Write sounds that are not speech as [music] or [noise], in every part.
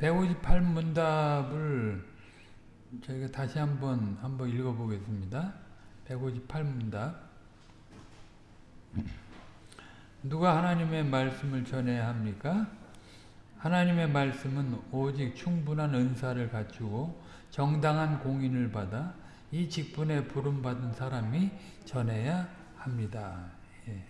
158문답을 저희가 다시 한번 한번 읽어보겠습니다. 158문답 누가 하나님의 말씀을 전해야 합니까? 하나님의 말씀은 오직 충분한 은사를 갖추고 정당한 공인을 받아 이 직분에 부름받은 사람이 전해야 합니다. 예.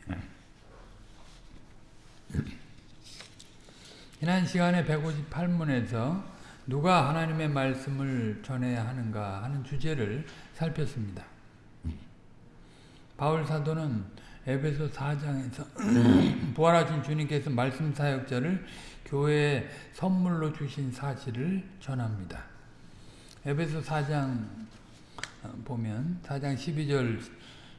지난 시간에 158문에서 누가 하나님의 말씀을 전해야 하는가 하는 주제를 살폈습니다. 바울 사도는 에베소 4장에서 [clears throat] 부활하신 주님께서 말씀 사역자를 교회에 선물로 주신 사실을 전합니다. 에베소 4장 보면 4장 12절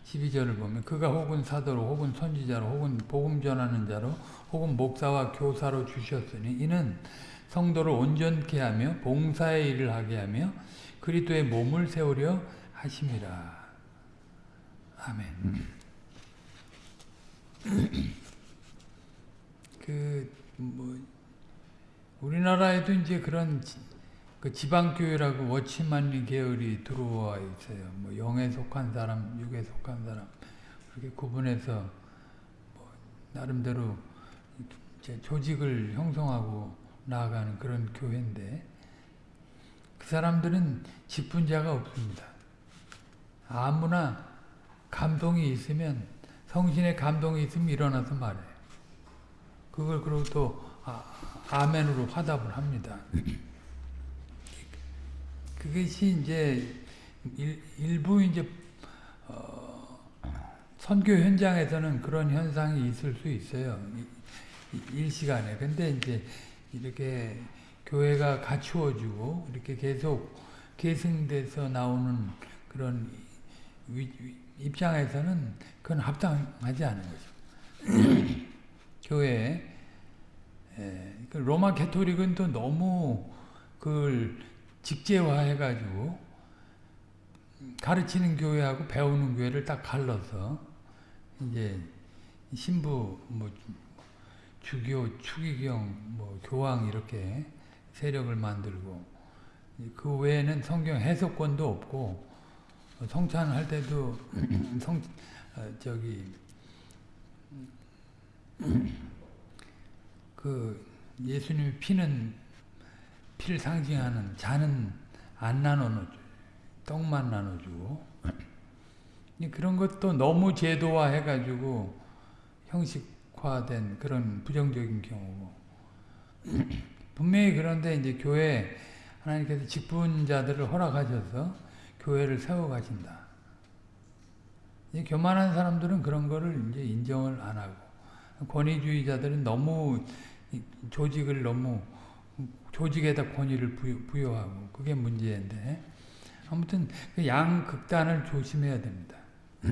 12절을 보면 그가 혹은 사도로 혹은 선지자로 혹은 복음 전하는 자로 혹은 목사와 교사로 주셨으니 이는 성도를 온전케 하며 봉사의 일을 하게 하며 그리스도의 몸을 세우려 하심이라. 아멘. 그 뭐 우리나라에도 이제 그런 그 지방교회라고 워치만리 계열이 들어와 있어요. 뭐 영에 속한 사람, 육에 속한 사람 그렇게 구분해서 뭐 나름대로 조직을 형성하고 나아가는 그런 교회인데 그 사람들은 직분자가 없습니다. 아무나 감동이 있으면 성신의 감동이 있으면 일어나서 말해요. 그걸 그리고 또 아, 아멘으로 화답을 합니다. 그것이 이제 일, 부 이제 어, 선교 현장에서는 그런 현상이 있을 수 있어요. 일시간에. 근데 이제 이렇게 교회가 갖추어주고 이렇게 계속 계승돼서 나오는 그런 위, 입장에서는 그건 합당하지 않은 거죠. [clears throat] 교회 그 로마 캐토릭은 또 너무 그걸 직제화해가지고 가르치는 교회하고 배우는 교회를 딱 갈라서 이제 신부 뭐 주교, 추기경, 뭐 교황 이렇게 세력을 만들고 그 외에는 성경 해석권도 없고 성찬할 때도 [clears throat] 성 저기 그 예수님이 피는 피를 상징하는 잔은 안 나눠주고 [clears throat] 떡만 나눠주고. 그런 것도 너무 제도화 해가지고 형식화된 그런 부정적인 경우고. [clears throat] 분명히 그런데 이제 교회 하나님께서 직분자들을 허락하셔서 교회를 세워가신다. 교만한 사람들은 그런 거를 이제 인정을 안 하고. 권위주의자들은 너무 조직을 너무 조직에다 권위를 부여, 하고 그게 문제인데 아무튼 그 양극단을 조심해야 됩니다. [clears throat]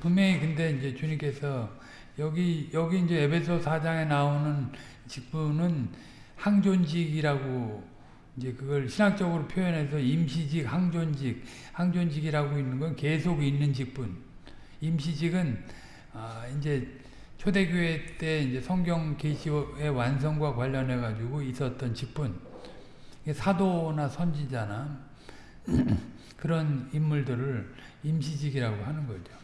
분명히 근데 이제 주님께서 여기 여기 이제 에베소 4장에 나오는 직분은 항존직이라고 이제 그걸 신학적으로 표현해서 임시직, 항존직, 항존직이라고 있는 건 계속 있는 직분. 임시직은 아 이제 초대교회 때 이제 성경 계시의 완성과 관련해 가지고 있었던 직분. 사도나 선지자나 [clears throat] 그런 인물들을 임시직이라고 하는 거죠.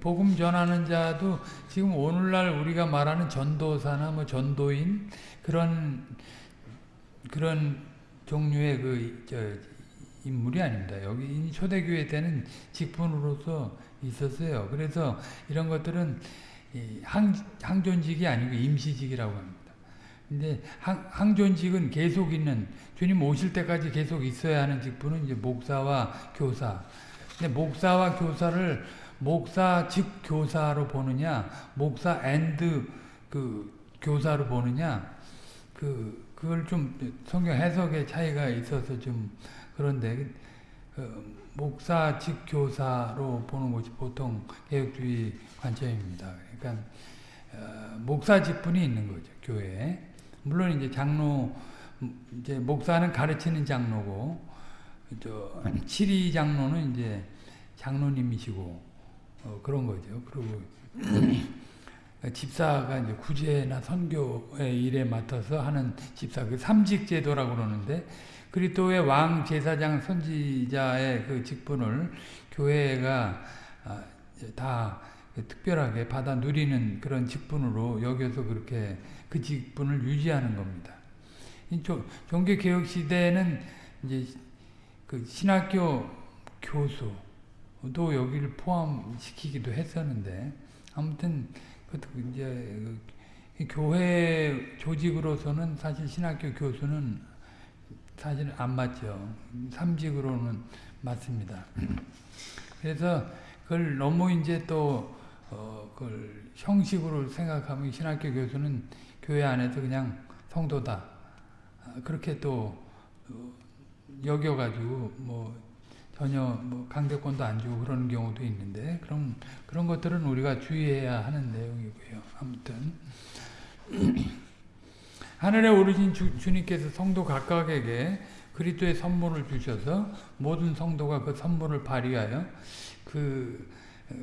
복음 전하는 자도 지금 오늘날 우리가 말하는 전도사나 뭐 전도인 그런 그런 종류의 그 인물이 아닙니다. 여기 초대교회 때는 직분으로서 있었어요. 그래서 이런 것들은 항, 항존직이 아니고 임시직이라고 합니다. 근데 항, 항존직은 계속 있는 주님 오실 때까지 계속 있어야 하는 직분은 이제 목사와 교사. 근데 목사와 교사를 목사 즉 교사로 보느냐, 목사 and 그 교사로 보느냐, 그 그걸 좀 성경 해석의 차이가 있어서 좀 그런데 그 목사 직 교사로 보는 것이 보통 개혁주의 관점입니다. 그러니까 어, 목사 직분이 있는 거죠 교회에. 물론 이제 장로 이제 목사는 가르치는 장로고 저 칠이 장로는 이제 장로님이시고 어, 그런 거죠. 그리고 [clears throat] 집사가 이제 구제나 선교의 일에 맡아서 하는 집사, 그 삼직제도라고 그러는데, 그리스도의 왕 제사장 선지자의 그 직분을 교회가 아, 다 특별하게 받아 누리는 그런 직분으로 여겨서 그렇게 그 직분을 유지하는 겁니다. 종교 개혁 시대에는 이제 그 신학교 교수도 여기를 포함시키기도 했었는데 아무튼 이제 그 교회 조직으로서는 사실 신학교 교수는 사실 안 맞죠. 삼직으로는 맞습니다. 그래서 그걸 너무 이제 또 어, 그걸 형식으로 생각하면 신학교 교수는 교회 안에서 그냥 성도다. 아, 그렇게 또 어, 여겨가지고 뭐 전혀 뭐 강대권도 안 주고 그런 경우도 있는데 그런 그런 것들은 우리가 주의해야 하는 내용이고요. 아무튼 [clears throat] 하늘에 오르신 주, 주님께서 성도 각각에게 그리스도의 선물을 주셔서 모든 성도가 그 선물을 발휘하여 그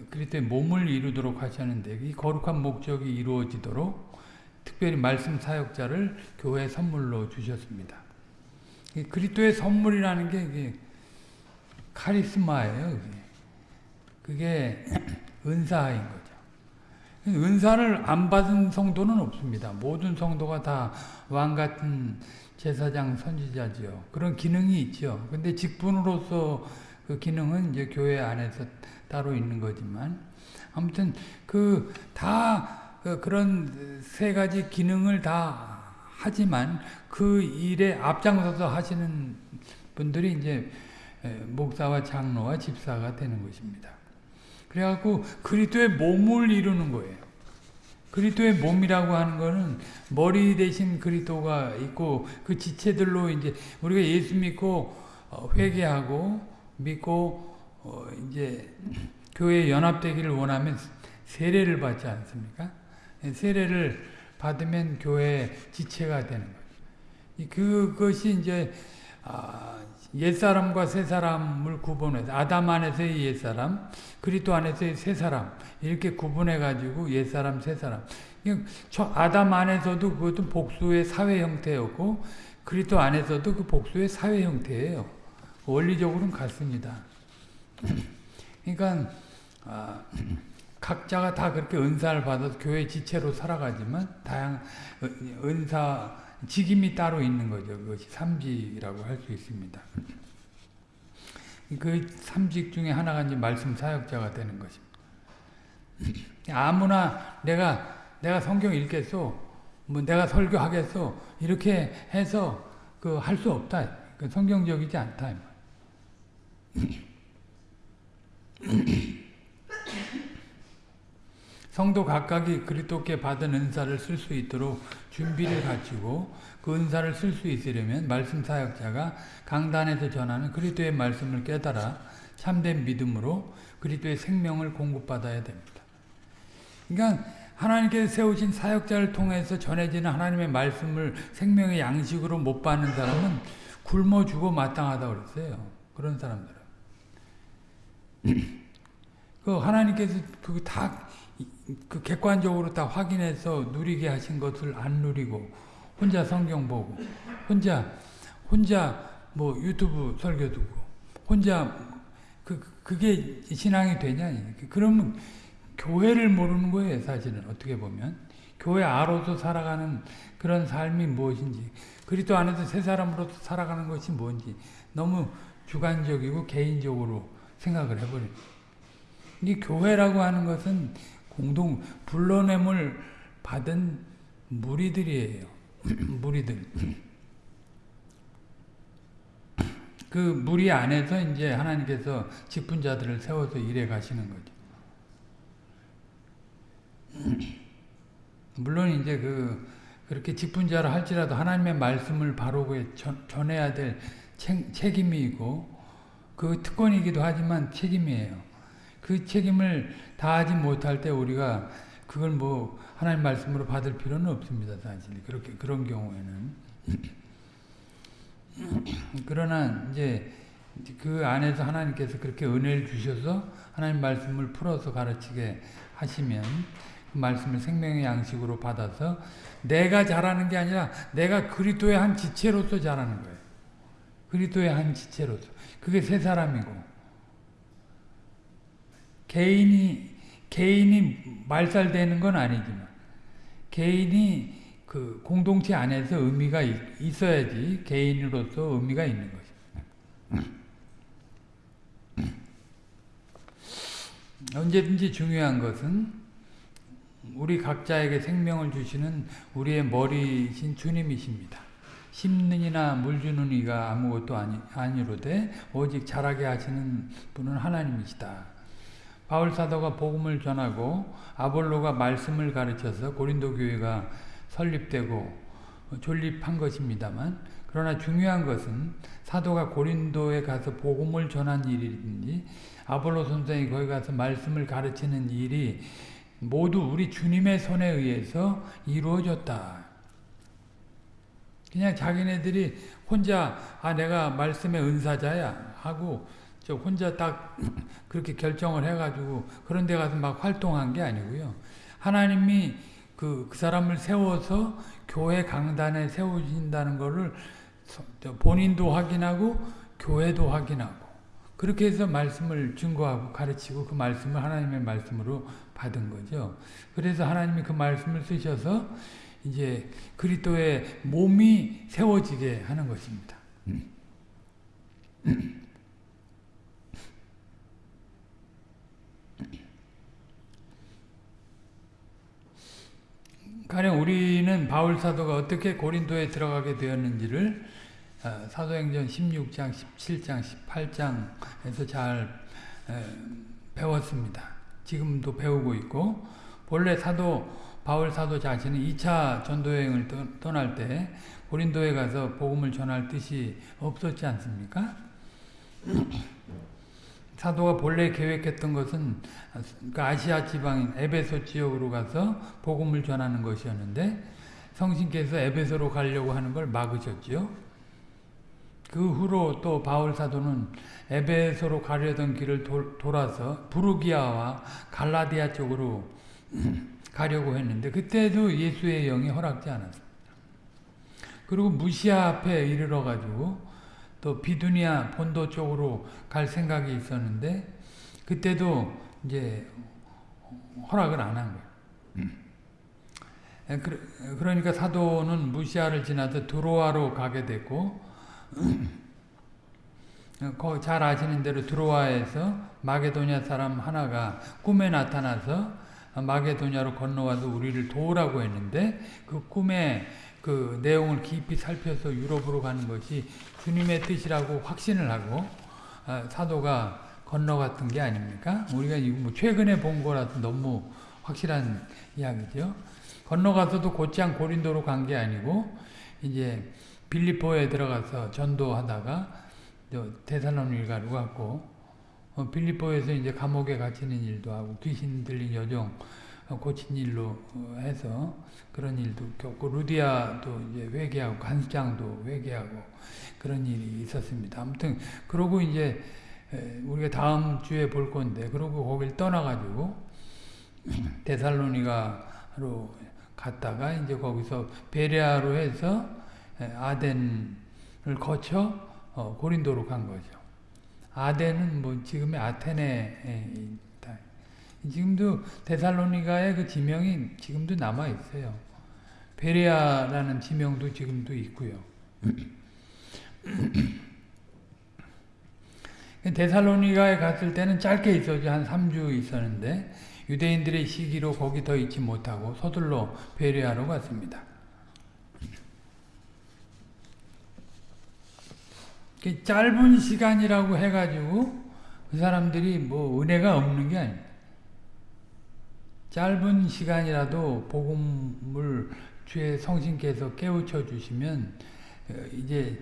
그리스도의 몸을 이루도록 하셨는데 이 거룩한 목적이 이루어지도록 특별히 말씀 사역자를 교회 선물로 주셨습니다. 그리스도의 선물이라는 게 카리스마예요. 그게 [clears throat] 은사인 거죠. 은사를 안 받은 성도는 없습니다. 모든 성도가 다 왕 같은 제사장 선지자지요. 그런 기능이 있죠. 근데 직분으로서 그 기능은 이제 교회 안에서 따로 있는 거지만 아무튼 그다 그 그런 세 가지 기능을 다 하지만 그 일에 앞장서서 하시는 분들이 이제 목사와 장로와 집사가 되는 것입니다. 그래갖고 그리스도의 몸을 이루는 거예요. 그리스도의 몸이라고 하는 거는 머리 대신 그리스도가 있고 그 지체들로 이제 우리가 예수 믿고 어, 회개하고 믿고 어 이제 교회 연합되기를 원하면 세례를 받지 않습니까? 세례를 받으면 교회 지체가 되는 거죠. 그것이 이제 아, 옛사람과 새사람을 구분해서 아담 안에서의 옛사람, 그리스도 안에서의 새사람 이렇게 구분해 가지고 옛사람, 새사람. 저 아담 안에서도 그것도 복수의 사회 형태였고 그리스도 안에서도 그 복수의 사회 형태예요. 원리적으로는 같습니다. 그러니까 아, 각자가 다 그렇게 은사를 받아서 교회 지체로 살아가지만 다양 은사 직임이 따로 있는 거죠. 그것이 삼직이라고 할 수 있습니다. 그 삼직 중에 하나가 이제 말씀 사역자가 되는 것입니다. 아무나 내가 내가 성경 읽겠소, 뭐 내가 설교하겠소 이렇게 해서 그 할 수 없다. 그 성경적이지 않다. [clears throat] 성도 각각이 그리스도께 받은 은사를 쓸 수 있도록 준비를 갖추고 그 은사를 쓸 수 있으려면 말씀 사역자가 강단에서 전하는 그리스도의 말씀을 깨달아 참된 믿음으로 그리스도의 생명을 공급받아야 됩니다. 그러니까 하나님께서 세우신 사역자를 통해서 전해지는 하나님의 말씀을 생명의 양식으로 못 받는 사람은 굶어 죽어 마땅하다고 그랬어요. 그런 사람들은. [clears throat] 그 하나님께서 그 다 그 객관적으로 다 확인해서 누리게 하신 것을 안 누리고 혼자 성경 보고 혼자 혼자 뭐 유튜브 설교 듣고 혼자 그 그게 신앙이 되냐? 그러면 교회를 모르는 거예요 사실은. 어떻게 보면. 교회 아로서 살아가는 그런 삶이 무엇인지 그리스도 안에서 새 사람으로서 살아가는 것이 뭔지 너무 주관적이고 개인적으로 생각을 해버립니다. 이 교회라고 하는 것은 공동 불러냄을 받은 무리들이에요. [clears throat] 무리들. 그 무리 안에서 이제 하나님께서 직분 자들을 세워서 일해 가시는 거죠. [clears throat] 물론 이제 그 그렇게 직분자를 할지라도 하나님의 말씀을 바로 전해야 될 책임이 있고 그 특권이기도 하지만 책임이에요. 그 책임을 다하지 못할 때 우리가 그걸 뭐 하나님 말씀으로 받을 필요는 없습니다. 사실 그렇게 그런 경우에는 [clears throat] 그러나 이제 그 안에서 하나님께서 그렇게 은혜를 주셔서 하나님 말씀을 풀어서 가르치게 하시면 그 말씀을 생명의 양식으로 받아서 내가 자라는 게 아니라 내가 그리스도의 한 지체로서 자라는 거예요. 그리스도의 한 지체로서. 그게 새 사람이고 개인이 개인이 말살되는 건 아니지만 개인이 그 공동체 안에서 의미가 있, 어야지 개인으로서 의미가 있는 거죠. 언제든지 중요한 것은 우리 각자에게 생명을 주시는 우리의 머리신 주님이십니다. 심는 이나 물 주는 이가 아무것도 아니, 아니로되 오직 자라게 하시는 분은 하나님이시다. 바울 사도가 복음을 전하고 아볼로가 말씀을 가르쳐서 고린도 교회가 설립되고 존립한 것입니다만 그러나 중요한 것은 사도가 고린도에 가서 복음을 전한 일이든지 아볼로 선생이 거기 가서 말씀을 가르치는 일이 모두 우리 주님의 손에 의해서 이루어졌다. 그냥 자기네들이 혼자 아 내가 말씀의 은사자야 하고 저 혼자 딱 그렇게 결정을 해가지고 그런 데 가서 막 활동한 게 아니고요. 하나님이 그, 그 사람을 세워서 교회 강단에 세우신다는 것을 본인도 확인하고 교회도 확인하고 그렇게 해서 말씀을 증거하고 가르치고 그 말씀을 하나님의 말씀으로 받은 거죠. 그래서 하나님이 그 말씀을 쓰셔서 이제 그리스도의 몸이 세워지게 하는 것입니다. 가령 우리는 바울 사도가 어떻게 고린도에 들어가게 되었는지를 어, 사도행전 16장, 17장, 18장에서 잘 배웠습니다. 지금도 배우고 있고 본래 사도 바울 사도 자신은 2차 전도여행을 떠날 때 고린도에 가서 복음을 전할 뜻이 없었지 않습니까? 사도가 본래 계획했던 것은 그 아시아 지방인 에베소 지역으로 가서 복음을 전하는 것이었는데 성신께서 에베소로 가려고 하는 걸 막으셨죠. 그 후로 또 바울 사도는 에베소로 가려던 길을 도, 돌아서 부르기아와 갈라디아 쪽으로 [clears throat] 가려고 했는데 그때도 예수의 영이 허락지 않았습니다. 그리고 무시아 앞에 이르러 가지고 또 비두니아 본도 쪽으로 갈 생각이 있었는데 그때도 이제 허락을 안 한 거예요. 음. 그러니까 사도는 무시아를 지나서 드로아로 가게 됐고 [clears throat] 잘 아시는 대로 드로아에서 마게도냐 사람 하나가 꿈에 나타나서 마게도냐로 건너와서 우리를 도우라고 했는데 그 꿈에 그 내용을 깊이 살펴서 유럽으로 가는 것이 주님의 뜻이라고 확신을 하고 아, 사도가 건너갔던 게 아닙니까? 우리가 뭐 최근에 본 거라서 너무 확실한 이야기죠. 건너가서도 곧장 고린도로 간 게 아니고 이제 빌리포에 들어가서 전도하다가 대살로니가로 갔고 어, 빌리포에서 이제 감옥에 갇히는 일도 하고 귀신 들린 여종 고친 일로 해서 그런 일도 겪고 루디아도 이제 회개하고 간장도 회개하고 그런 일이 있었습니다. 아무튼 그러고 이제 우리가 다음 주에 볼 건데 그러고 거길 떠나가지고 [clears throat] 데살로니가로 갔다가 이제 거기서 베레아로 해서 아덴을 거쳐 어, 고린도로 간 거죠. 아덴은 뭐 지금의 아테네 지금도 데살로니가의 그 지명이 지금도 남아 있어요. 베레아라는 지명도 지금도 있고요. [clears throat] 데살로니가에 갔을 때는 짧게 있었죠. 한 3주 있었는데 유대인들의 시기로 거기 더 있지 못하고 서둘러 베레아로 갔습니다. 짧은 시간이라고 해가지고 그 사람들이 뭐 은혜가 없는 게 아닙니다. 짧은 시간이라도 복음을 주의 성신께서 깨우쳐 주시면 어, 이제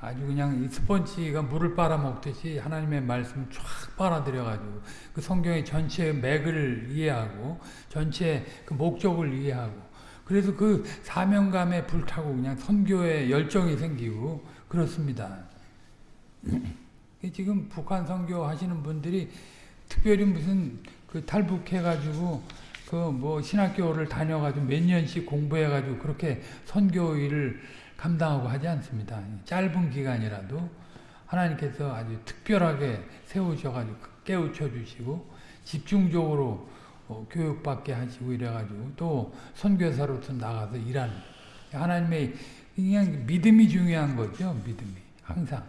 아주 그냥 스펀지가 물을 빨아먹듯이 하나님의 말씀을 쫙 빨아들여 가지고 그 성경의 전체 맥을 이해하고 전체 그 목적을 이해하고 그래서 그 사명감에 불타고 그냥 선교에 열정이 생기고 그렇습니다. [clears throat] 지금 북한 선교 하시는 분들이 특별히 무슨 그 탈북해 가지고 그 뭐 신학교를 다녀가지고 몇 년씩 공부해가지고 그렇게 선교 일을 감당하고 하지 않습니다. 짧은 기간이라도 하나님께서 아주 특별하게 세우셔가지고 깨우쳐 주시고 집중적으로 어, 교육받게 하시고 이래가지고 또 선교사로서 나가서 일하는 하나님의 그냥 믿음이 중요한 거죠. 믿음이 항상.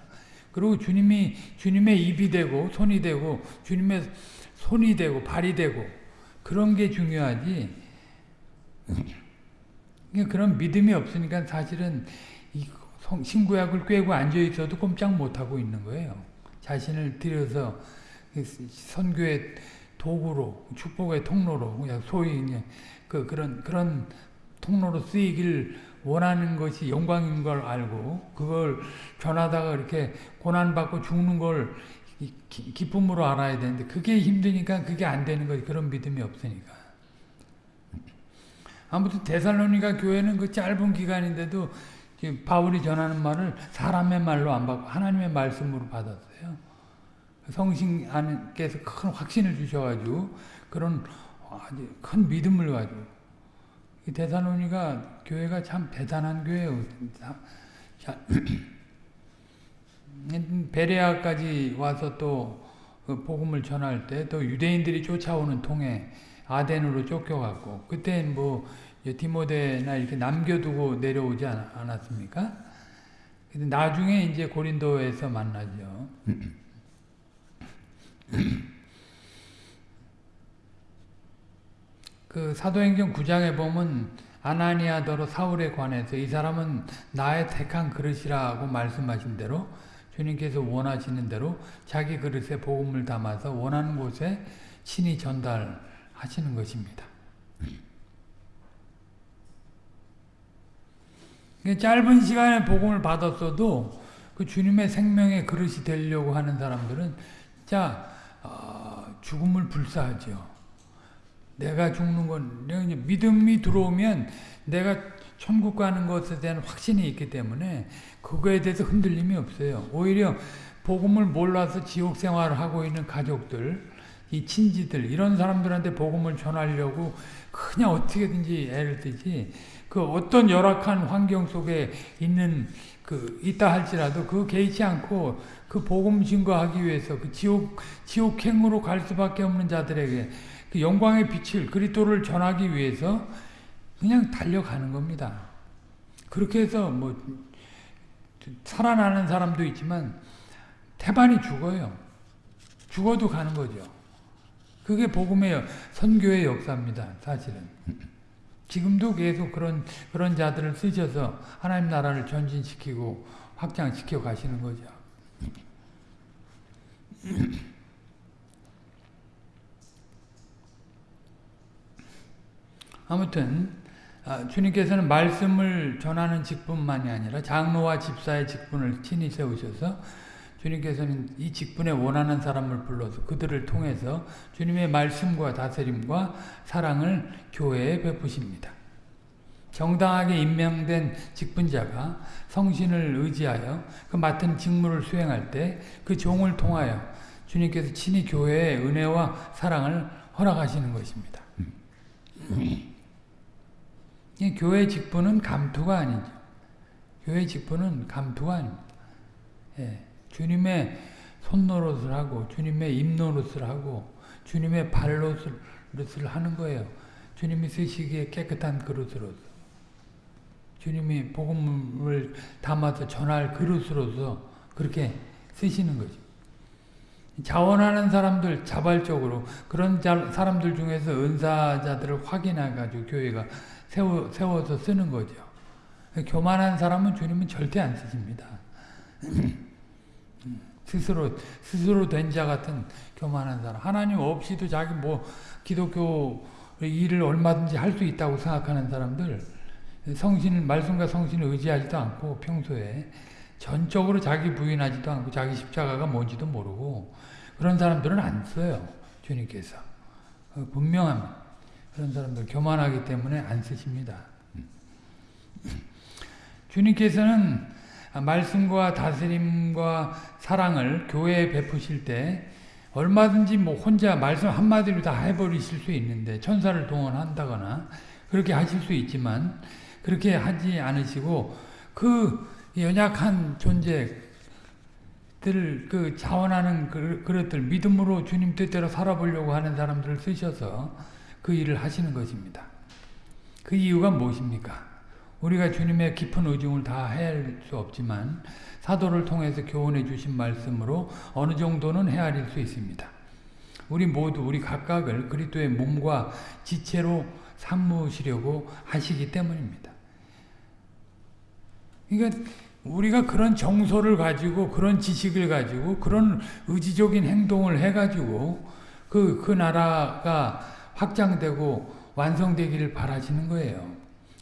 그리고 주님이 주님의 입이 되고 손이 되고 주님의 손이 되고 발이 되고 그런 게 중요하지. 그런 믿음이 없으니까 사실은 이 신구약을 꿰고 앉아 있어도 꼼짝 못 하고 있는 거예요. 자신을 들여서 선교의 도구로 축복의 통로로 그냥 소위 그냥 그 그런 그런 통로로 쓰이길 원하는 것이 영광인 걸 알고 그걸 전하다가 이렇게 고난받고 죽는 걸 기, 쁨으로 알아야 되는데 그게 힘드니까 그게 안 되는 거지 그런 믿음이 없으니까 아무튼 데살로니가 교회는 그 짧은 기간인데도 바울이 전하는 말을 사람의 말로 안 받고 하나님의 말씀으로 받았어요. 성신 안께서 큰 확신을 주셔가지고 그런 아주 큰 믿음을 가지고 데살로니가 교회가 참 대단한 교회예요. [clears throat] 베레아까지 와서 또 그 복음을 전할 때 또 유대인들이 쫓아오는 통에 아덴으로 쫓겨갔고 그때 뭐 디모데나 이렇게 남겨두고 내려오지 않았습니까? 근데 나중에 이제 고린도에서 만나죠. [clears throat] 그 사도행전 9장에 보면 아나니아더러 사울에 관해서 이 사람은 나의 택한 그릇이라고 말씀하신 대로 주님께서 원하시는 대로 자기 그릇에 복음을 담아서 원하는 곳에 친히 전달하시는 것입니다. 짧은 시간에 복음을 받았어도 그 주님의 생명의 그릇이 되려고 하는 사람들은 자 어, 죽음을 불사하죠. 내가 죽는 건 믿음이 들어오면 내가 천국 가는 것에 대한 확신이 있기 때문에 그거에 대해서 흔들림이 없어요. 오히려 복음을 몰라서 지옥 생활을 하고 있는 가족들, 이 친지들 이런 사람들한테 복음을 전하려고 그냥 어떻게든지 애를 뜨지 그 어떤 열악한 환경 속에 있는 그 있다 할지라도 그 개의치 않고 그 복음 증거하기 위해서 그 지옥 지옥행으로 갈 수밖에 없는 자들에게 그 영광의 빛을 그리스도를 전하기 위해서 그냥 달려가는 겁니다. 그렇게 해서 뭐 살아나는 사람도 있지만 태반이 죽어요. 죽어도 가는 거죠. 그게 복음의 선교의 역사입니다. 사실은. 지금도 계속 그런 그런 자들을 쓰셔서 하나님 나라를 전진시키고 확장시켜 가시는 거죠. 아무튼 아, 주님께서는 말씀을 전하는 직분만이 아니라 장로와 집사의 직분을 친히 세우셔서 주님께서는 이 직분에 원하는 사람을 불러서 그들을 통해서 주님의 말씀과 다스림과 사랑을 교회에 베푸십니다. 정당하게 임명된 직분자가 성신을 의지하여 그 맡은 직무를 수행할 때 그 종을 통하여 주님께서 친히 교회의 은혜와 사랑을 허락하시는 것입니다. 교회 직분은 감투가 아니죠. 교회 직분은 감투가 아닙니다. 예. 주님의 손노릇을 하고 주님의 입노릇을 하고 주님의 발노릇을 하는 거예요. 주님이 쓰시기에 깨끗한 그릇으로서 주님이 복음을 담아서 전할 그릇으로서 그렇게 쓰시는 거죠. 자원하는 사람들 자발적으로 그런 사람들 중에서 은사자들을 확인해가지고 교회가 세워, 세워서 쓰는 거죠. 교만한 사람은 주님은 절대 안 쓰십니다. [clears throat] 스스로 스스로 된 자 같은 교만한 사람 하나님 없이도 자기 뭐 기독교 일을 얼마든지 할 수 있다고 생각하는 사람들 성신 말씀과 성신을 의지하지도 않고 평소에 전적으로 자기 부인하지도 않고 자기 십자가가 뭔지도 모르고 그런 사람들은 안 써요 주님께서 어, 분명합니다 그런 사람들 교만하기 때문에 안 쓰십니다. 주님께서는 말씀과 다스림과 사랑을 교회에 베푸실 때 얼마든지 뭐 혼자 말씀 한마디로 다 해버리실 수 있는데 천사를 동원한다거나 그렇게 하실 수 있지만 그렇게 하지 않으시고 그 연약한 존재들 그 자원하는 그- 그릇들 믿음으로 주님 뜻대로 살아보려고 하는 사람들을 쓰셔서 그 일을 하시는 것입니다. 그 이유가 무엇입니까? 우리가 주님의 깊은 의중을 다 헤아릴 수 없지만 사도를 통해서 교훈해 주신 말씀으로 어느 정도는 헤아릴 수 있습니다. 우리 모두 우리 각각을 그리스도의 몸과 지체로 삼으시려고 하시기 때문입니다. 그러니까 우리가 그런 정서를 가지고 그런 지식을 가지고 그런 의지적인 행동을 해가지고 그, 그 나라가 확장되고 완성되기를 바라시는 거예요.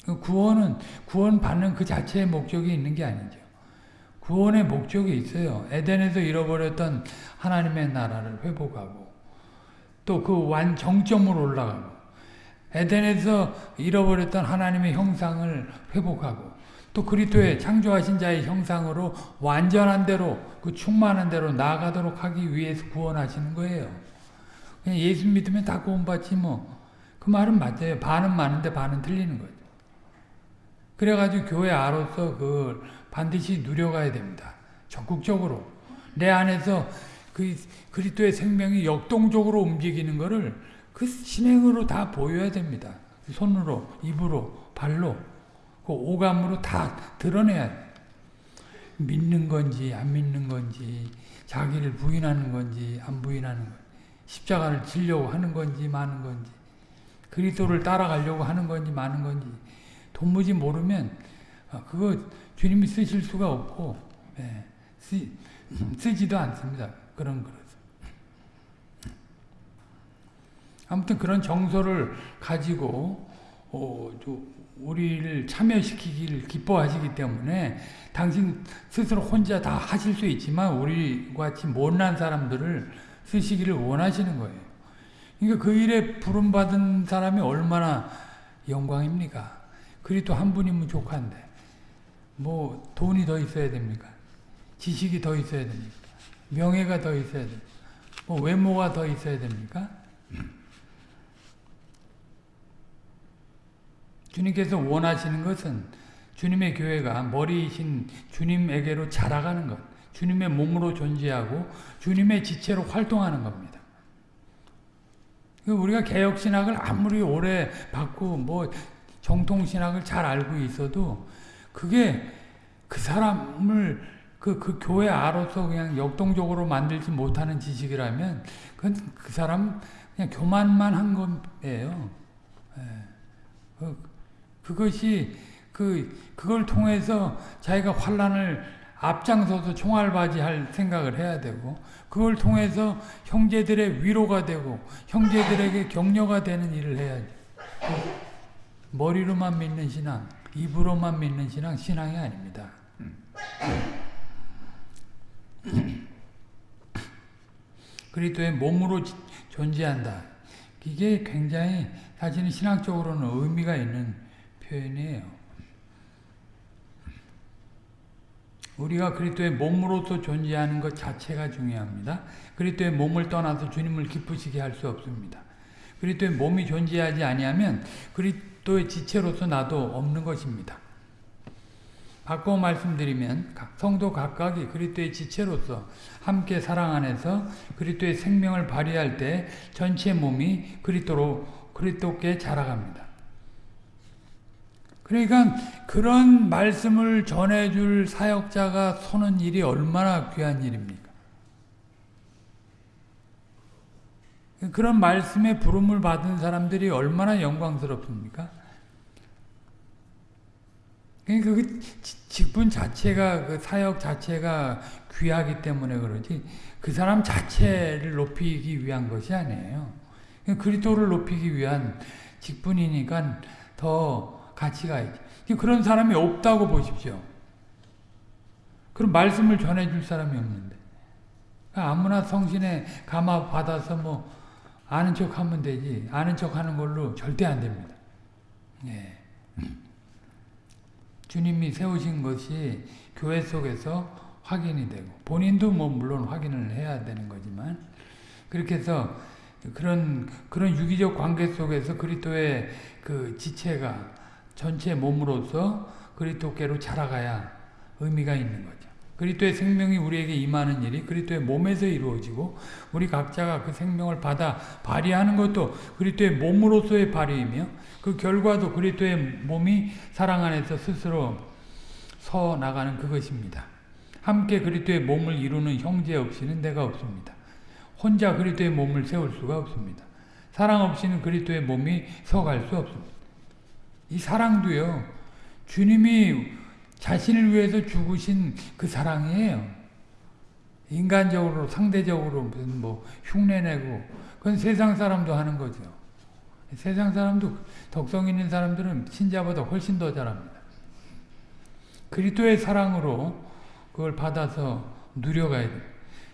그 구원은 구원 받는 그 자체의 목적이 있는 게 아니죠. 구원의 목적이 있어요. 에덴에서 잃어버렸던 하나님의 나라를 회복하고 또 그 완 정점으로 올라가고 에덴에서 잃어버렸던 하나님의 형상을 회복하고 또 그리스도의 창조하신 자의 형상으로 완전한 대로 그 충만한 대로 나아가도록 하기 위해서 구원하시는 거예요. 그냥 예수 믿으면 다 구원받지 뭐. 그 말은 맞아요. 반은 맞는데 반은 틀리는 거죠. 그래가지고 교회 아로서 그 반드시 누려가야 됩니다. 적극적으로. 내 안에서 그 그리스도의 생명이 역동적으로 움직이는 것을 그 신행으로 다 보여야 됩니다. 손으로, 입으로, 발로, 그 오감으로 다 드러내야 돼. 믿는 건지 안 믿는 건지 자기를 부인하는 건지 안 부인하는 건지 십자가를 지려고 하는 건지 마는 건지 그리스도를 따라가려고 하는 건지 마는 건지 도무지 모르면 어, 그거 주님이 쓰실 수가 없고 예, 쓰, [laughs] 쓰지도 않습니다. 그런 그릇. 아무튼 그런 정서를 가지고 어, 우리를 참여시키기를 기뻐하시기 때문에 당신 스스로 혼자 다 하실 수 있지만 우리 같이 못난 사람들을 쓰시기를 원하시는 거예요. 그러니까 그 일에 부름받은 사람이 얼마나 영광입니까? 그리도 한 분이면 족한데 뭐 돈이 더 있어야 됩니까? 지식이 더 있어야 됩니까? 명예가 더 있어야 됩니까? 뭐 외모가 더 있어야 됩니까? 주님께서 원하시는 것은 주님의 교회가 머리이신 주님에게로 자라가는 것, 주님의 몸으로 존재하고 주님의 지체로 활동하는 겁니다. 우리가 개혁신학을 아무리 오래 받고 뭐 정통신학을 잘 알고 있어도 그게 그 사람을 그, 그 교회 아로서 그냥 역동적으로 만들지 못하는 지식이라면 그건 그 사람 그냥 교만만 한 거예요. 예. 그, 그것이 그 그걸 통해서 자기가 환란을 앞장서서 총알바지할 생각을 해야 되고 그걸 통해서 형제들의 위로가 되고 형제들에게 격려가 되는 일을 해야지. 머리로만 믿는 신앙, 입으로만 믿는 신앙, 신앙이 아닙니다. 그리스도의 몸으로 존재한다. 이게 굉장히 사실은 신학적으로는 의미가 있는 표현이에요. 우리가 그리스도의 몸으로서 존재하는 것 자체가 중요합니다. 그리스도의 몸을 떠나서 주님을 기쁘시게 할 수 없습니다. 그리스도의 몸이 존재하지 아니하면 그리스도의 지체로서 나도 없는 것입니다. 바꿔 말씀드리면 성도 각각이 그리스도의 지체로서 함께 사랑 안에서 그리스도의 생명을 발휘할 때 전체 몸이 그리스도로 그리스도께 자라갑니다. 그러니까 그런 말씀을 전해줄 사역자가 서는 일이 얼마나 귀한 일입니까? 그런 말씀에 부름을 받은 사람들이 얼마나 영광스럽습니까? 그러니까 그 직분 자체가 그 사역 자체가 귀하기 때문에 그러지 그 사람 자체를 높이기 위한 것이 아니에요. 그리스도를 높이기 위한 직분이니까 더 가치가 있지. 그런 사람이 없다고 보십시오. 그런 말씀을 전해줄 사람이 없는데 아무나 성신에 감화 받아서 뭐 아는 척 하면 되지 아는 척 하는 걸로 절대 안 됩니다. 예. 주님이 세우신 것이 교회 속에서 확인이 되고 본인도 뭐 물론 확인을 해야 되는 거지만 그렇게 해서 그런 그런 유기적 관계 속에서 그리스도의 그 지체가 전체 몸으로서 그리스도께로 자라가야 의미가 있는 거죠. 그리스도의 생명이 우리에게 임하는 일이 그리스도의 몸에서 이루어지고 우리 각자가 그 생명을 받아 발휘하는 것도 그리스도의 몸으로서의 발휘이며 그 결과도 그리스도의 몸이 사랑 안에서 스스로 서 나가는 그것입니다. 함께 그리스도의 몸을 이루는 형제 없이는 내가 없습니다. 혼자 그리스도의 몸을 세울 수가 없습니다. 사랑 없이는 그리스도의 몸이 서갈 수 없습니다. 이 사랑도요. 주님이 자신을 위해서 죽으신 그 사랑이에요. 인간적으로 상대적으로 무슨 뭐 흉내내고 그건 세상 사람도 하는 거죠. 세상 사람도 덕성 있는 사람들은 신자보다 훨씬 더 잘합니다. 그리스도의 사랑으로 그걸 받아서 누려가야 돼요.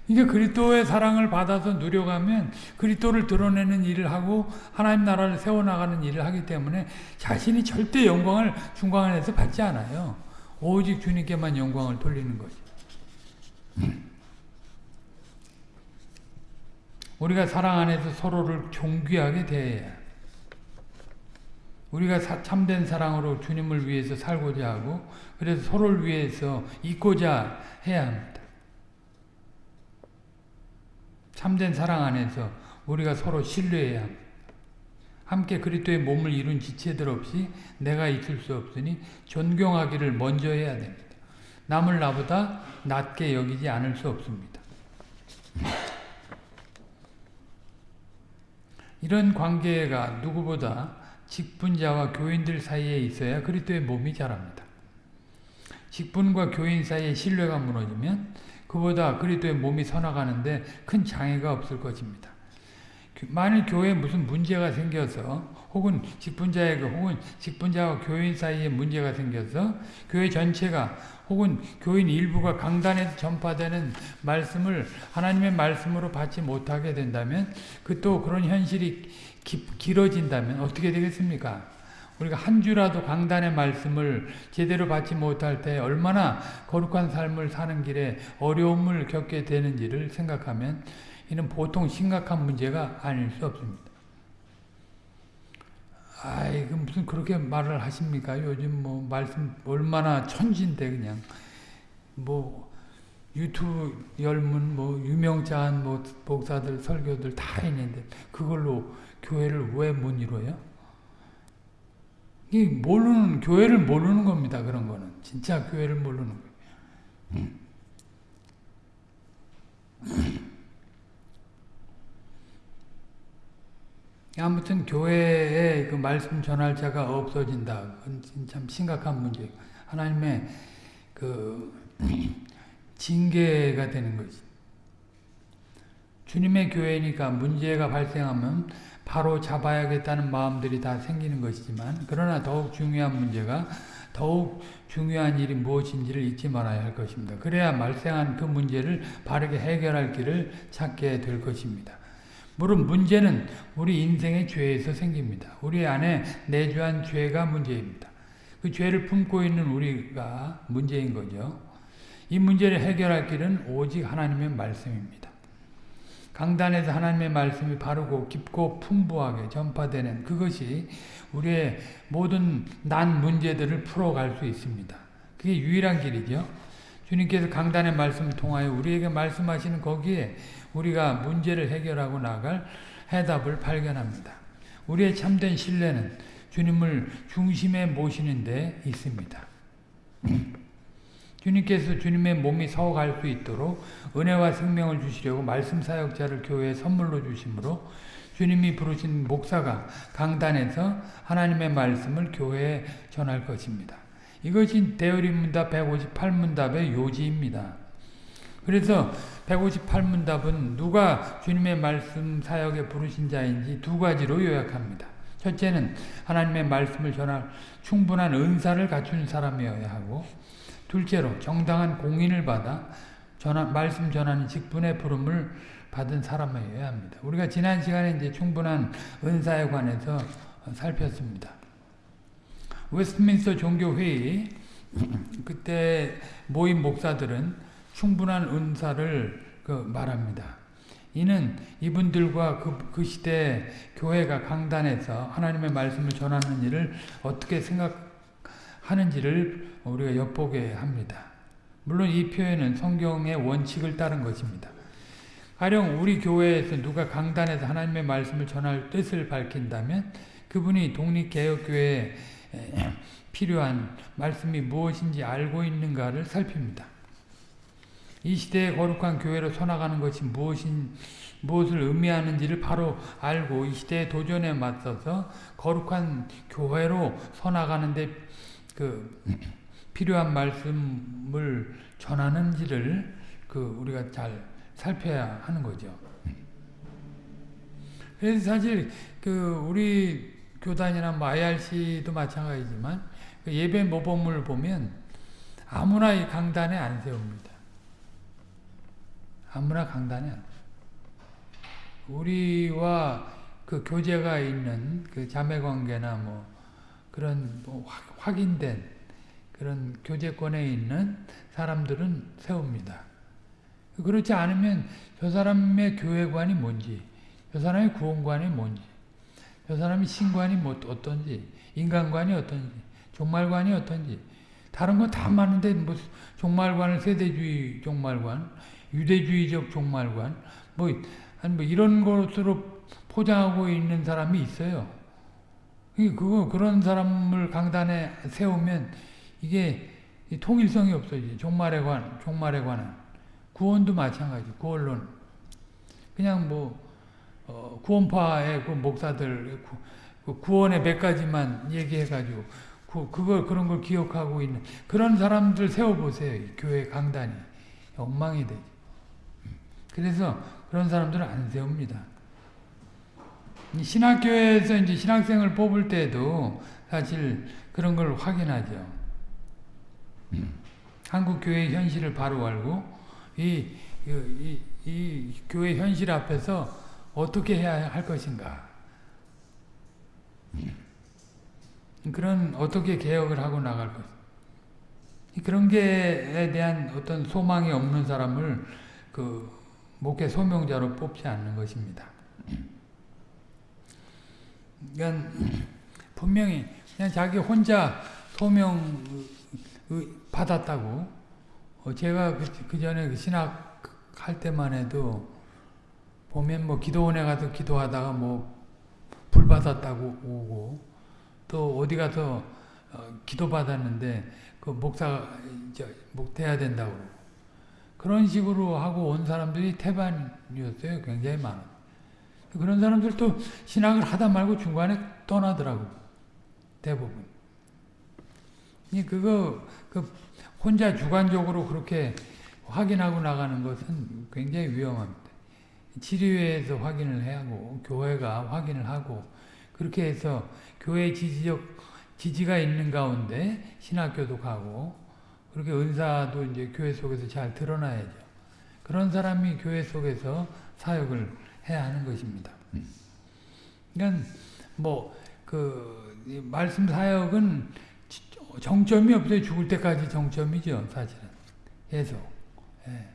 이게 그리스도의 사랑을 받아서 누려가면 그리스도를 드러내는 일을 하고 하나님 나라를 세워나가는 일을 하기 때문에 자신이 절대 영광을 중광 안에서 받지 않아요. 오직 주님께만 영광을 돌리는 거지. 우리가 사랑 안에서 서로를 존귀하게 대해야 우리가 사, 참된 사랑으로 주님을 위해서 살고자 하고 그래서 서로를 위해서 있고자 해야 합니다. 참된 사랑 안에서 우리가 서로 신뢰해야 합니다. 함께 그리스도의 몸을 이룬 지체들 없이 내가 있을 수 없으니 존경하기를 먼저 해야 됩니다. 남을 나보다 낮게 여기지 않을 수 없습니다. 이런 관계가 누구보다 직분자와 교인들 사이에 있어야 그리스도의 몸이 자랍니다. 직분과 교인 사이의 신뢰가 무너지면 그보다 그리스도의 몸이 서나가는데 큰 장애가 없을 것입니다. 만일 교회에 무슨 문제가 생겨서 혹은 직분자에게 혹은 직분자와 교인 사이에 문제가 생겨서 교회 전체가 혹은 교인 일부가 강단에서 전파되는 말씀을 하나님의 말씀으로 받지 못하게 된다면 그 또 그런 현실이 기, 길어진다면 어떻게 되겠습니까? 우리가 한 주라도 강단의 말씀을 제대로 받지 못할 때 얼마나 거룩한 삶을 사는 길에 어려움을 겪게 되는지를 생각하면 이는 보통 심각한 문제가 아닐 수 없습니다. 아이, 그 무슨 그렇게 말을 하십니까? 요즘 뭐 말씀 얼마나 천진데 그냥 뭐 유튜브 열문 뭐 유명자한 뭐 목사들 설교들 다 있는데 그걸로 교회를 왜 못 이뤄요? 이 모르는 교회를 모르는 겁니다. 그런 거는 진짜 교회를 모르는 거예요. 음. 아무튼 교회에 그 말씀 전할 자가 없어진다. 그건 참 심각한 문제. 하나님의 그 징계가 되는 거지. 주님의 교회니까 문제가 발생하면 바로 잡아야겠다는 마음들이 다 생기는 것이지만 그러나 더욱 중요한 문제가 더욱 중요한 일이 무엇인지를 잊지 말아야 할 것입니다. 그래야 말생한 그 문제를 바르게 해결할 길을 찾게 될 것입니다. 물론 문제는 우리 인생의 죄에서 생깁니다. 우리 안에 내주한 죄가 문제입니다. 그 죄를 품고 있는 우리가 문제인 거죠. 이 문제를 해결할 길은 오직 하나님의 말씀입니다. 강단에서 하나님의 말씀이 바르고 깊고 풍부하게 전파되는 그것이 우리의 모든 난 문제들을 풀어갈 수 있습니다. 그게 유일한 길이죠. 주님께서 강단의 말씀을 통하여 우리에게 말씀하시는 거기에 우리가 문제를 해결하고 나갈 해답을 발견합니다. 우리의 참된 신뢰는 주님을 중심에 모시는 데 있습니다. 주님께서 주님의 몸이 서갈 수 있도록 은혜와 생명을 주시려고 말씀 사역자를 교회에 선물로 주심으로 주님이 부르신 목사가 강단에서 하나님의 말씀을 교회에 전할 것입니다. 이것이 대열인문답 158문답의 요지입니다. 그래서 158문답은 누가 주님의 말씀 사역에 부르신 자인지 두 가지로 요약합니다. 첫째는 하나님의 말씀을 전할 충분한 은사를 갖춘 사람이어야 하고 둘째로 정당한 공인을 받아 전하, 말씀 전하는 직분의 부름을 받은 사람이어야 합니다. 우리가 지난 시간에 이제 충분한 은사에 관해서 살폈습니다. 웨스트민스터 종교회의 [clears throat] 그때 모인 목사들은 충분한 은사를 그 말합니다. 이는 이분들과 그, 그 시대 교회가 강단에서 하나님의 말씀을 전하는 일을 어떻게 생각하는지를 우리가 엿보게 합니다. 물론 이 표현은 성경의 원칙을 따른 것입니다. 가령 우리 교회에서 누가 강단에서 하나님의 말씀을 전할 뜻을 밝힌다면 그분이 독립개혁교회에 [clears throat] 필요한 말씀이 무엇인지 알고 있는가를 살핍니다. 이 시대의 거룩한 교회로 서나가는 것이 무엇인, 무엇을 의미하는지를 바로 알고 이 시대의 도전에 맞서서 거룩한 교회로 서나가는데 그 필요한 말씀을 전하는지를 그 우리가 잘 살펴야 하는 거죠. 그래서 사실 그 우리 교단이나 뭐 IRC도 마찬가지지만 그 예배 모범을 보면 아무나 이 강단에 안 세웁니다. 아무나 강단에 안. 우리와 그 교제가 있는 그 자매 관계나 뭐 그런 뭐 확인된 그런 교제권에 있는 사람들은 세웁니다. 그렇지 않으면 저 사람의 교회관이 뭔지, 저 사람의 구원관이 뭔지, 저 사람의 신관이 뭐 어떤지, 인간관이 어떤지, 종말관이 어떤지, 다른 건다 맞는데 뭐 종말관을 세대주의 종말관, 유대주의적 종말관, 뭐, 아니 뭐 이런 것으로 포장하고 있는 사람이 있어요. 그거 그런 사람을 강단에 세우면 이게 통일성이 없어지. 종말에 관, 종말에 관한 구원도 마찬가지. 구원론. 그냥 뭐 어, 구원파의 그 목사들 구, 그 구원의 몇 가지만 얘기해가지고 그, 그걸 그런 걸 기억하고 있는 그런 사람들 세워보세요. 교회 강단이 엉망이 되죠. 그래서 그런 사람들은 안 세웁니다. 신학교에서 이제 신학생을 뽑을 때도 사실 그런 걸 확인하죠. 한국 교회의 현실을 바로 알고 이, 이, 이 교회 현실 앞에서 어떻게 해야 할 것인가. 그런 어떻게 개혁을 하고 나갈 것. 그런 게에 대한 어떤 소망이 없는 사람을 그 목회 소명자로 뽑지 않는 것입니다. 그러니까 분명히 그냥 자기 혼자 소명 받았다고 어, 제가 그 전에 신학 할 때만 해도 보면 뭐 기도원에 가서 기도하다가 뭐 불 받았다고 오고 또 어디 가서 어, 기도 받았는데 그 목사 목돼야 된다고 그런 식으로 하고 온 사람들이 태반이었어요. 굉장히 많아. 그런 사람들도 신학을 하다 말고 중간에 떠나더라고. 대부분. 그거 그 혼자 주관적으로 그렇게 확인하고 나가는 것은 굉장히 위험합니다. 지리회에서 확인을 해야 하고 교회가 확인을 하고 그렇게 해서 교회 지지적 지지가 있는 가운데 신학교도 가고 그렇게 은사도 이제 교회 속에서 잘 드러나야죠. 그런 사람이 교회 속에서 사역을 해야 하는 것입니다. 그러니까 뭐 그 말씀 사역은 정점이 없어요. 죽을 때까지 정점이죠, 사실은. 계속. 예.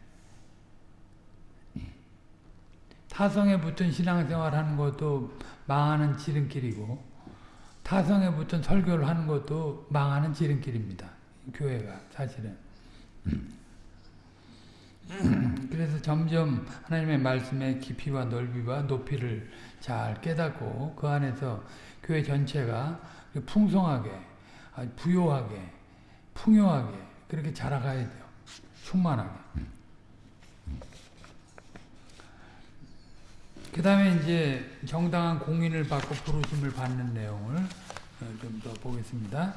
타성에 붙은 신앙생활 하는 것도 망하는 지름길이고 타성에 붙은 설교를 하는 것도 망하는 지름길입니다. 교회가 사실은. [clears throat] 그래서 점점 하나님의 말씀의 깊이와 넓이와 높이를 잘 깨닫고 그 안에서 교회 전체가 풍성하게 부요하게 풍요하게 그렇게 자라가야 돼요. 충만하게. 그 다음에 이제 정당한 공인을 받고 부르심을 받는 내용을 어, 좀더 보겠습니다.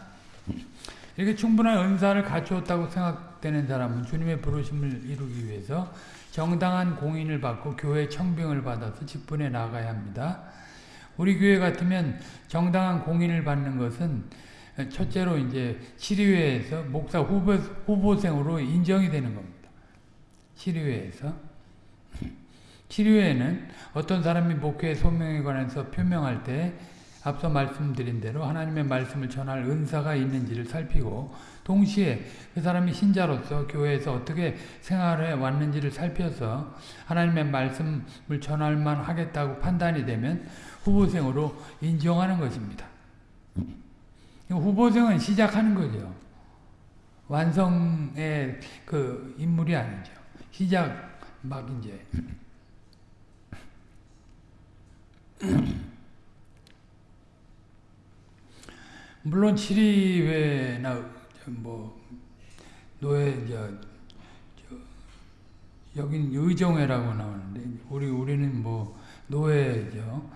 이렇게 충분한 은사를 갖추었다고 생각되는 사람은 주님의 부르심을 이루기 위해서 정당한 공인을 받고 교회 청빙을 받아서 직분에 나가야 합니다. 우리 교회 같으면 정당한 공인을 받는 것은 첫째로 이제 시리회에서 목사 후보, 후보생으로 인정이 되는 겁니다. 시리회에서. [laughs] 시리회에는 어떤 사람이 목회의 소명에 관해서 표명할 때 앞서 말씀드린 대로 하나님의 말씀을 전할 은사가 있는지를 살피고 동시에 그 사람이 신자로서 교회에서 어떻게 생활해 왔는지를 살펴서 하나님의 말씀을 전할 만 하겠다고 판단이 되면 후보생으로 인정하는 것입니다. 후보생은 시작하는 거죠. 완성의 그 인물이 아니죠. 시작 막 이제 [clears throat] 물론 7위회나 뭐 노예 저, 저 여긴 의정회라고 나오는데 우리 우리는 뭐 노예죠.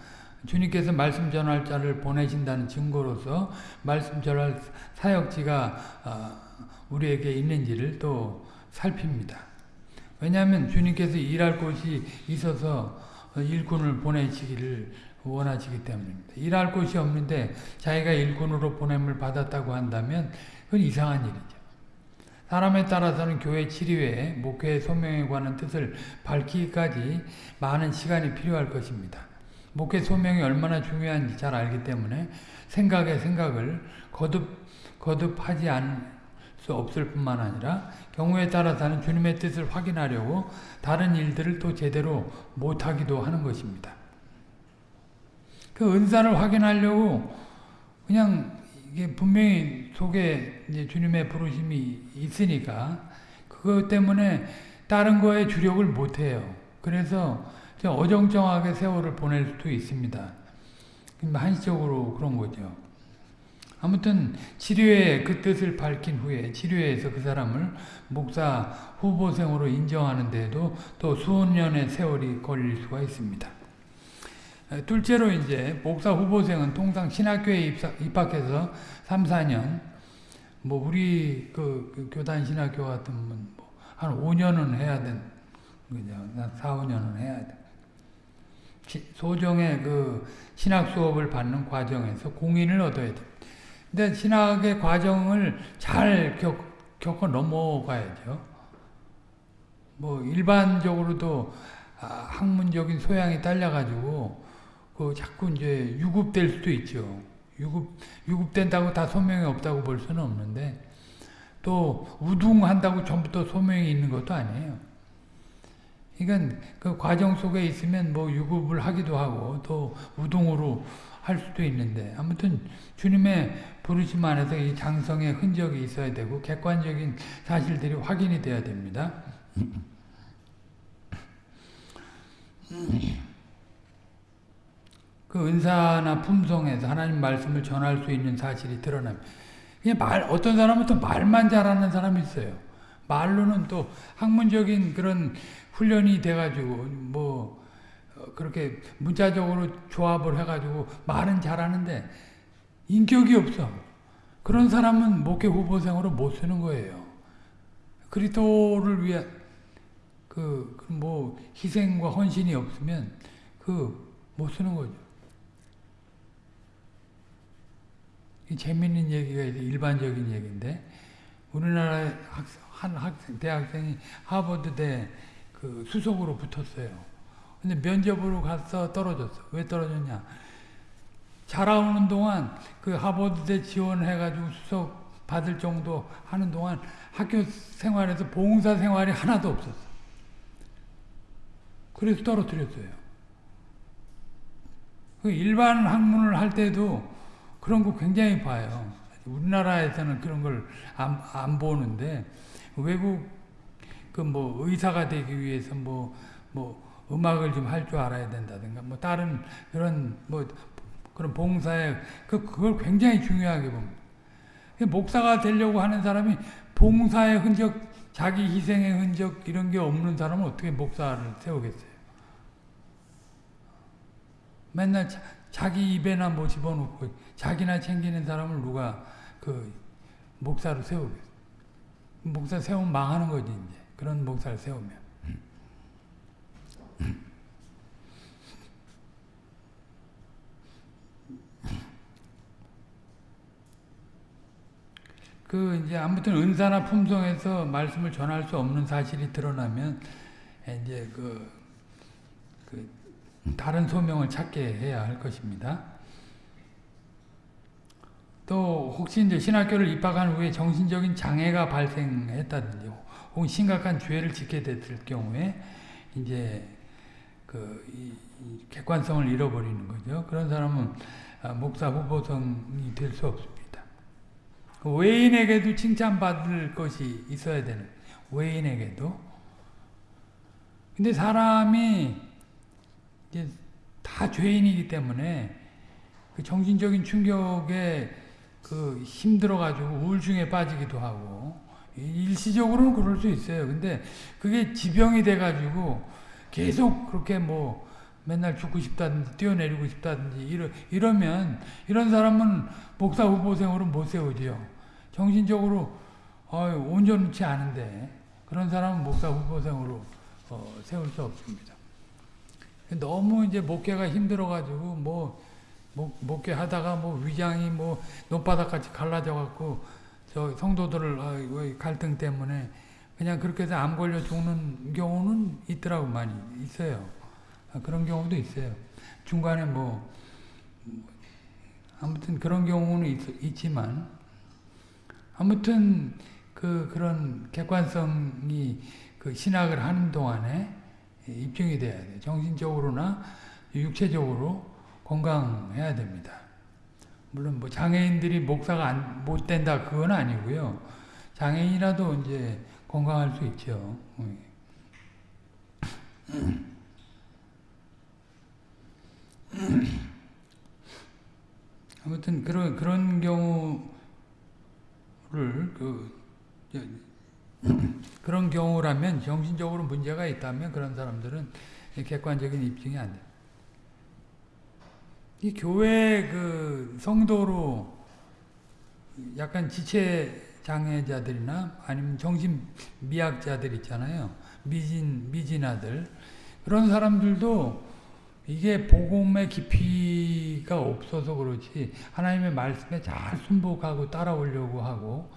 주님께서 말씀 전할 자를 보내신다는 증거로서 말씀 전할 사역지가 아, 우리에게 있는지를 또 살핍니다. 왜냐하면 주님께서 일할 곳이 있어서 일꾼을 보내시기를 원하시기 때문입니다. 일할 곳이 없는데 자기가 일꾼으로 보냄을 받았다고 한다면 그건 이상한 일이죠. 사람에 따라서는 교회 치료에 목회의 소명에 관한 뜻을 밝히기까지 많은 시간이 필요할 것입니다. 목회 소명이 얼마나 중요한지 잘 알기 때문에 생각의 생각을 거듭, 거듭하지 않을 수 없을 뿐만 아니라 경우에 따라서는 주님의 뜻을 확인하려고 다른 일들을 또 제대로 못하기도 하는 것입니다. 그 은사를 확인하려고 그냥 이게 분명히 속에 주님의 부르심이 있으니까 그것 때문에 다른 거에 주력을 못해요. 그래서 어정쩡하게 세월을 보낼 수도 있습니다. 한시적으로 그런 거죠. 아무튼 치료의 그 뜻을 밝힌 후에 치료에서 그 사람을 목사 후보생으로 인정하는데도 또 수년의 세월이 걸릴 수가 있습니다. 둘째로 이제 목사 후보생은 통상 신학교에 입학해서 3, 4년 뭐 우리 그, 그 교단 신학교 같으면 뭐한 5년은 해야 된 그죠? 4, 5년은 해야 돼. 소정의 그 신학 수업을 받는 과정에서 공인을 얻어야 돼. 근데 신학의 과정을 잘 겪, 겪어 넘어가야죠. 뭐 일반적으로도 아, 학문적인 소양이 딸려가지고 그 자꾸 이제 유급될 수도 있죠. 유급 유급된다고 다 소명이 없다고 볼 수는 없는데 또 우둥한다고 전부터 소명이 있는 것도 아니에요. 그러니까 그 과정 속에 있으면 뭐 유급을 하기도 하고 또 우동으로 할 수도 있는데 아무튼 주님의 부르심 안에서 이 장성의 흔적이 있어야 되고 객관적인 사실들이 확인이 돼야 됩니다. 그 은사나 품성에서 하나님 말씀을 전할 수 있는 사실이 드러납니다. 그냥 말, 어떤 사람은 또 말만 잘하는 사람이 있어요. 말로는 또 학문적인 그런 훈련이 돼가지고 뭐 어, 그렇게 문자적으로 조합을 해가지고 말은 잘하는데 인격이 없어. 그런 사람은 목회 후보생으로 못 쓰는 거예요. 그리스도를 위한 그뭐 희생과 헌신이 없으면 그 못 쓰는 거죠. 재밌는 얘기가 일반적인 얘기인데 우리나라 학생, 한 학생 대학생이 하버드대 그 수석으로 붙었어요. 근데 면접으로 가서 떨어졌어. 왜 떨어졌냐? 자라오는 동안 그 하버드대 지원해가지고 수석 받을 정도 하는 동안 학교 생활에서 봉사 생활이 하나도 없었어. 그래서 떨어뜨렸어요. 그 일반 학문을 할 때도 그런 거 굉장히 봐요. 우리나라에서는 그런 걸 안 안 보는데 외국 그 뭐 의사가 되기 위해서 뭐뭐 뭐 음악을 좀 할 줄 알아야 된다든가 뭐 다른 그런 뭐 그런 봉사에 그 그걸 굉장히 중요하게 봅니다. 목사가 되려고 하는 사람이 봉사의 흔적, 자기 희생의 흔적 이런 게 없는 사람은 어떻게 목사를 세우겠어요? 맨날 자, 자기 입에나 뭐 집어넣고 자기나 챙기는 사람을 누가 그 목사로 세우겠어요? 목사 세우면 망하는 거지 이제. 그런 목사를 세우면. 그 이제 아무튼 은사나 품성에서 말씀을 전할 수 없는 사실이 드러나면 이제 그, 그 다른 소명을 찾게 해야 할 것입니다. 또 혹시 이제 신학교를 입학한 후에 정신적인 장애가 발생했다든지 혹은 심각한 죄를 짓게 됐을 경우에 이제 그 객관성을 잃어버리는 거죠. 그런 사람은 아, 목사 후보성이 될 수 없습니다. 그 외인에게도 칭찬받을 것이 있어야 되는 외인에게도 근데 사람이 이제 다 죄인이기 때문에 그 정신적인 충격에 그 힘들어가지고 우울증에 빠지기도 하고 일시적으로는 그럴 수 있어요. 근데 그게 지병이 돼가지고 계속 그렇게 뭐 맨날 죽고 싶다든지 뛰어내리고 싶다든지 이러, 이러면 이런 사람은 목사 후보생으로 못 세우지요. 정신적으로 어, 온전치 않은데 그런 사람은 목사 후보생으로 어, 세울 수 없습니다. 너무 이제 목회가 힘들어가지고 뭐 목, 목회 하다가 뭐 위장이 뭐 논바닥같이 갈라져 갖고 저 성도들을 어, 갈등 때문에 그냥 그렇게 해서 암 걸려 죽는 경우는 있더라고 많이 있어요. 아, 그런 경우도 있어요. 중간에 뭐 아무튼 그런 경우는 있, 지만 아무튼 그 그런 객관성이 그 신학을 하는 동안에 입증이 돼야 돼. 정신적으로나 육체적으로 건강해야 됩니다. 물론 뭐 장애인들이 목사가 안, 못 된다 그건 아니고요. 장애인이라도 이제 건강할 수 있죠. [clears throat] 아무튼 그런 그런 경우를 그 [clears throat] 그런 경우라면 정신적으로 문제가 있다면 그런 사람들은 객관적인 입증이 안 돼. 이 교회 그 성도로 약간 지체 장애자들이나 아니면 정신 미약자들 있잖아요. 미진 미진아들 그런 사람들도 이게 복음의 깊이가 없어서 그렇지 하나님의 말씀에 잘 순복하고 따라오려고 하고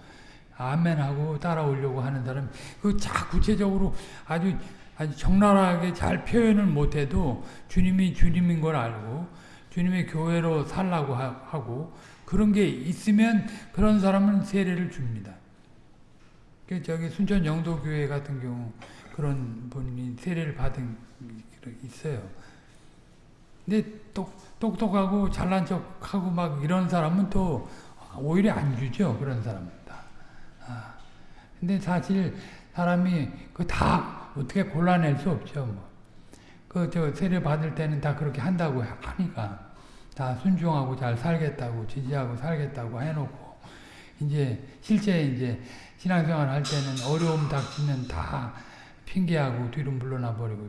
아멘하고 따라오려고 하는 사람 그자 구체적으로 아주 아주 적나라하게 잘 표현을 못해도 주님이 주님인 걸 알고 주님의 교회로 살라고 하고 그런 게 있으면 그런 사람은 세례를 줍니다. 그 저기 순천 영도교회 같은 경우 그런 분이 세례를 받은 있어요. 근데 똑, 똑똑하고 잘난 척하고 막 이런 사람은 또 오히려 안 주죠. 그런 사람은 다. 아, 근데 사실 사람이 그 다 어떻게 골라낼 수 없죠. 뭐. 그 저 세례 받을 때는 다 그렇게 한다고 하니까 다 순종하고 잘 살겠다고 지지하고 살겠다고 해놓고 이제 실제 이제 신앙생활 할 때는 어려움 닥치면 다 핑계하고 뒤로 물러나 버리고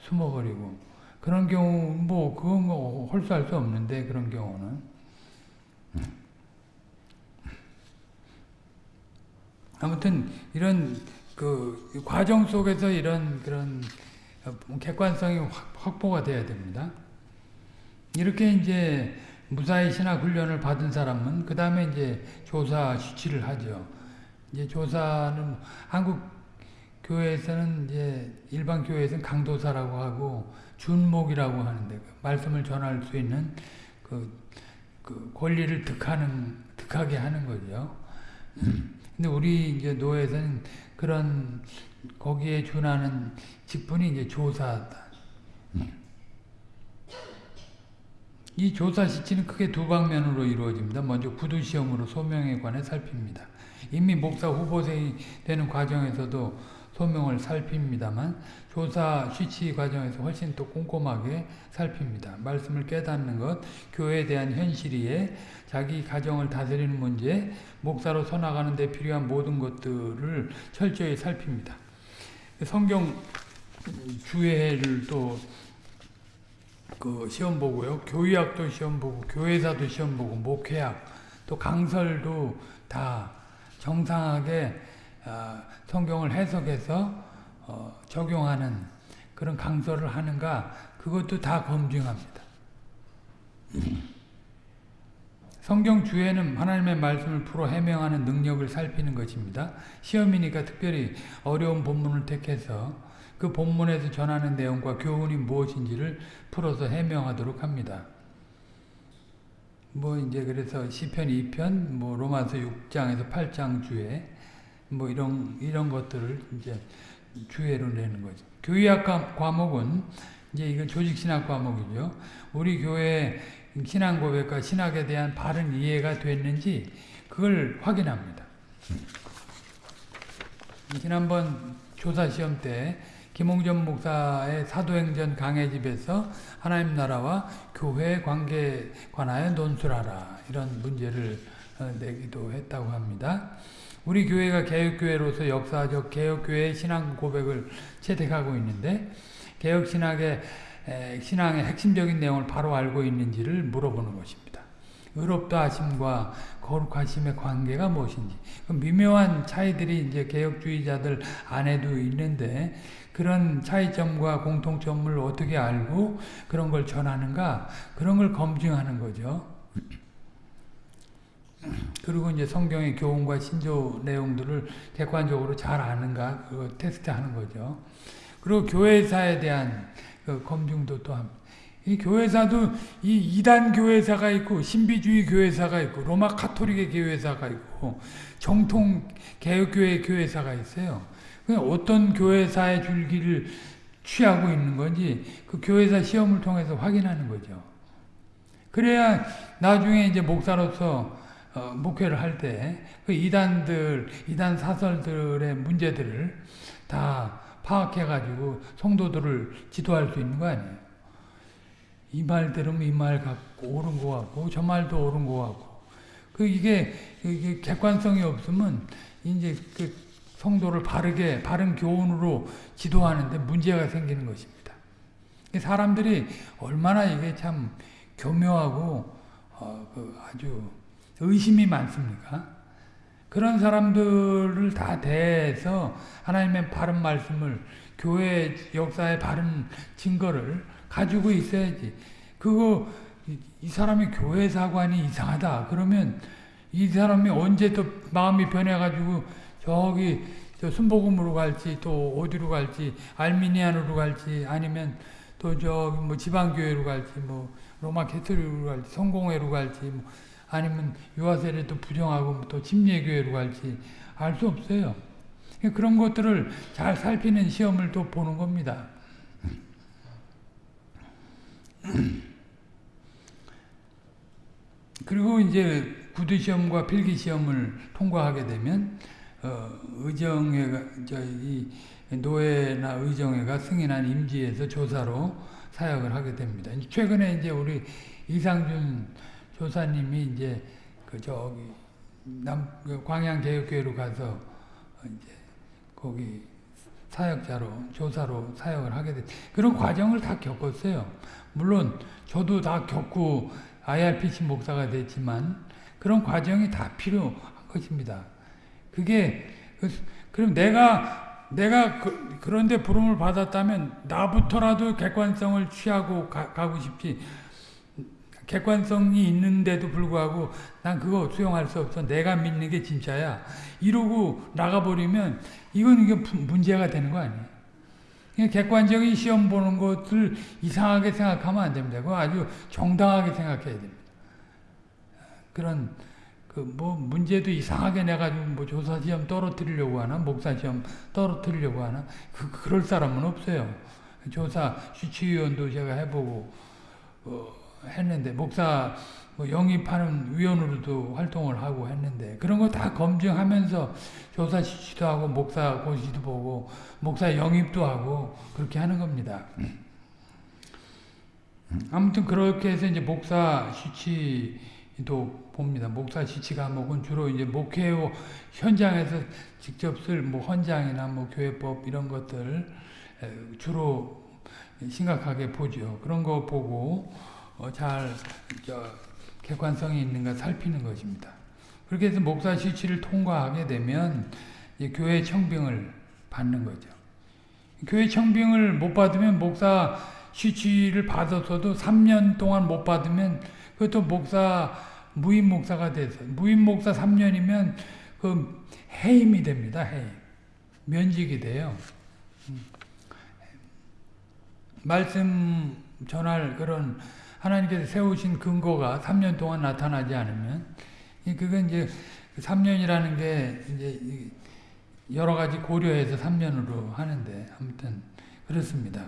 숨어버리고 그런 경우 뭐 그건 뭐 홀수할 수 없는데 그런 경우는. 아무튼 이런 그 과정 속에서 이런 그런 객관성이 확보가 돼야 됩니다. 이렇게 이제 무사히 신학 훈련을 받은 사람은 그 다음에 이제 조사 수치를 하죠. 이제 조사는 한국 교회에서는 이제 일반 교회에서는 강도사라고 하고 준목이라고 하는데 그 말씀을 전할 수 있는 그, 그 권리를 득하는 득하게 하는 거죠. 근데 우리 이제 노예에서는 그런 거기에 준하는 직분이 이제 조사다. 이 조사 시치는 크게 두 방면으로 이루어집니다. 먼저 구두 시험으로 소명에 관해 살핍니다. 이미 목사 후보생이 되는 과정에서도 소명을 살핍니다만 조사 쉬치 과정에서 훨씬 더 꼼꼼하게 살핍니다. 말씀을 깨닫는 것, 교회에 대한 현실이에 자기 가정을 다스리는 문제, 목사로 서나가는 데 필요한 모든 것들을 철저히 살핍니다. 성경 주회를 또 그 시험 보고요. 교의학도 시험 보고 교회사도 시험 보고 목회학 또 강설도 다 정상하게 어, 성경을 해석해서 어, 적용하는 그런 강설을 하는가 그것도 다 검증합니다. 성경 주에는 하나님의 말씀을 풀어 해명하는 능력을 살피는 것입니다. 시험이니까 특별히 어려운 본문을 택해서 그 본문에서 전하는 내용과 교훈이 무엇인지를 풀어서 해명하도록 합니다. 뭐 이제 그래서 시편 2편, 뭐 로마서 6장에서 8장 주에 뭐 이런 이런 것들을 이제 주회로 내는 거죠. 교의학 과- 과목은 이제 이건 조직 신학 과목이죠. 우리 교회 신앙 고백과 신학에 대한 바른 이해가 됐는지 그걸 확인합니다. 지난번 조사 시험 때 김홍전 목사의 사도행전 강해집에서 하나님 나라와 교회 관계에 관하여 논술하라 이런 문제를 어, 내기도 했다고 합니다. 우리 교회가 개혁교회로서 역사적 개혁교회의 신앙 고백을 채택하고 있는데 개혁신학의 에, 신앙의 핵심적인 내용을 바로 알고 있는지를 물어보는 것입니다. 의롭다 하심과 거룩하심의 관계가 무엇인지 그 미묘한 차이들이 이제 개혁주의자들 안에도 있는데 그런 차이점과 공통점을 어떻게 알고 그런 걸 전하는가 그런 걸 검증하는 거죠. 그리고 이제 성경의 교훈과 신조 내용들을 객관적으로 잘 아는가 그거 테스트하는 거죠. 그리고 교회사에 대한 그 검증도 또 합니다. 이 교회사도 이 이단 교회사가 있고 신비주의 교회사가 있고 로마 카톨릭의 교회사가 있고 정통 개혁교회 교회사가 있어요. 그 어떤 교회사의 줄기를 취하고 있는 건지 그 교회사 시험을 통해서 확인하는 거죠. 그래야 나중에 이제 목사로서 어, 목회를 할 때 그 이단들, 이단 사설들의 문제들을 다 파악해가지고 성도들을 지도할 수 있는 거 아니에요. 이 말 들으면 이 말 같고 옳은 거 같고 저 말도 옳은 거 같고 그 이게 이게 객관성이 없으면 이제 그 성도를 바르게 바른 교훈으로 지도하는데 문제가 생기는 것입니다. 사람들이 얼마나 이게 참 교묘하고 어, 그 아주 의심이 많습니까? 그런 사람들을 다 대해서 하나님의 바른 말씀을 교회 역사의 바른 증거를 가지고 있어야지. 그거 이, 이 사람이 교회 사관이 이상하다. 그러면 이 사람이 언제 또 마음이 변해가지고 저기 저 순복음으로 갈지 또 어디로 갈지 알미니안으로 갈지 아니면 또 저기 뭐 지방교회로 갈지 뭐 로마 캐토릭으로 갈지 성공회로 갈지 뭐 아니면 유아세례 또 부정하고 또 침례교회로 갈지 알 수 없어요. 그런 것들을 잘 살피는 시험을 또 보는 겁니다. 그리고 이제 구두 시험과 필기 시험을 통과하게 되면 어, 의정회가 저이 노예나 의정회가 승인한 임지에서 조사로 사역을 하게 됩니다. 최근에 이제 우리 이상준 조사님이 이제 그 저기 남 광양 개혁교회로 가서 이제 거기 사역자로 조사로 사역을 하게 됐. 그런 과정을 다 겪었어요. 물론 저도 다 겪고 IRPC 목사가 됐지만 그런 과정이 다 필요한 것입니다. 그게 그, 그럼 내가 내가 그, 그런데 부름을 받았다면 나부터라도 객관성을 취하고 가, 가고 싶지. 객관성이 있는데도 불구하고 난 그거 수용할 수 없어. 내가 믿는 게 진짜야. 이러고 나가버리면 이건 이게 문제가 되는 거 아니에요. 객관적인 시험 보는 것을 이상하게 생각하면 안 됩니다. 그거 아주 정당하게 생각해야 됩니다. 그런 그 뭐 문제도 이상하게 내가지고 뭐 조사 시험 떨어뜨리려고 하나 목사 시험 떨어뜨리려고 하나 그 그럴 사람은 없어요. 조사 주치위원도 제가 해보고 어, 했는데 목사 뭐 영입하는 위원으로도 활동을 하고 했는데 그런 거 다 검증하면서 조사 지시도 하고 목사 고시도 보고 목사 영입도 하고 그렇게 하는 겁니다. 아무튼 그렇게 해서 이제 목사 시치도 봅니다. 목사 시치 과목은 주로 이제 목회 현장에서 직접 쓸뭐 헌장이나 뭐 교회법 이런 것들 주로 심각하게 보죠. 그런 거 보고 어, 잘 객관성이 있는가 살피는 것입니다. 그렇게 해서 목사 시치를 통과하게 되면 교회 청빙을 받는 거죠. 교회 청빙을 못 받으면 목사 시치를 받았어도 3년 동안 못 받으면 그것도 목사 무임 목사가 돼서 무임 목사 3년이면 그 해임이 됩니다. 해임. 면직이 돼요. 말씀 전할 그런 하나님께서 세우신 근거가 3년 동안 나타나지 않으면 이 그건 이제 3년이라는 게 이제 이 여러 가지 고려해서 3년으로 하는데 아무튼 그렇습니다.